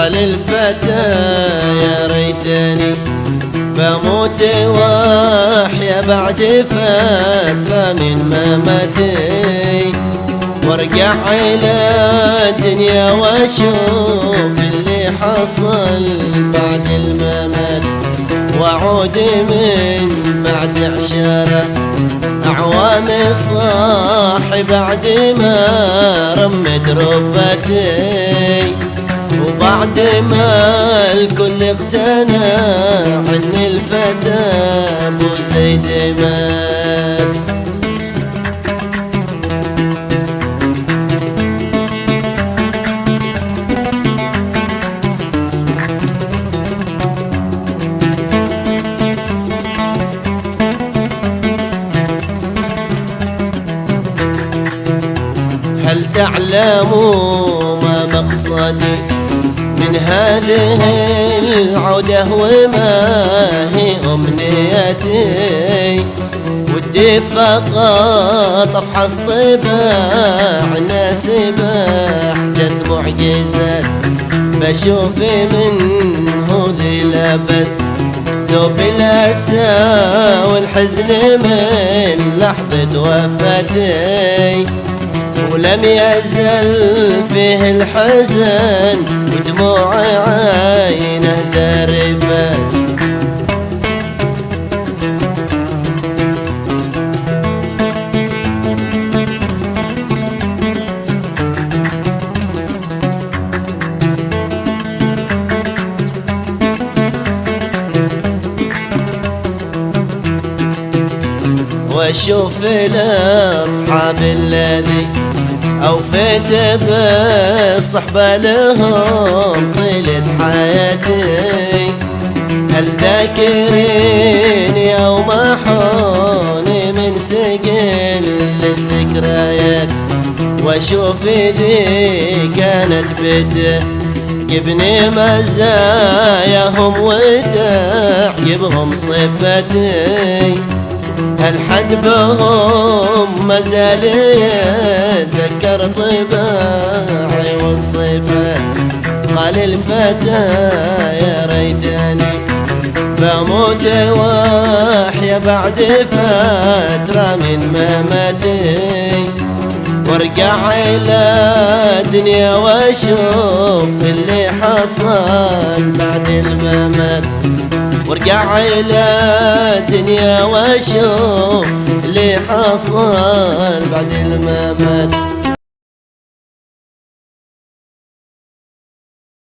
قال الفتى يا ريتني بموت وأحيا بعد فترة من مماتي وارجع إلى الدنيا وأشوف اللي حصل بعد الممات وأعود من بعد عشرة أعوام صاحي بعد ما رمت رفتي وبعد ما الكل اقتنع عن الفتى أبو زيد مات. هل تعلموا ما مقصدي؟ من هذه العودة وما هي أمنيتي؟ ودي فقط أفحص طباع ناس بحدث معجزات بشوف منه ذي لبس. ثوب الأسى والحزن من لحظة وفاتي. ولم يزل فيه الحزن ودموع عينه ذرفت وأشوف الأصحاب الذي اوفيت بالصحبه لهم طيلة حياتي. هل ذاكرين يوم حوني من سجل الذكريات واشوف دي كانت بده جبني مزاياهم وتعجبهم صفتي. هل حد بهم ما زال يتذكر طباعي والصفات قال الفتى يا ريتني بموت وأحيا بعد فترة من مماتي. وارجع إلى الدنيا وأشوف اللي حصل بعد الممات. وارجع إلى الدنيا واشوف اللي حصل بعد الممات.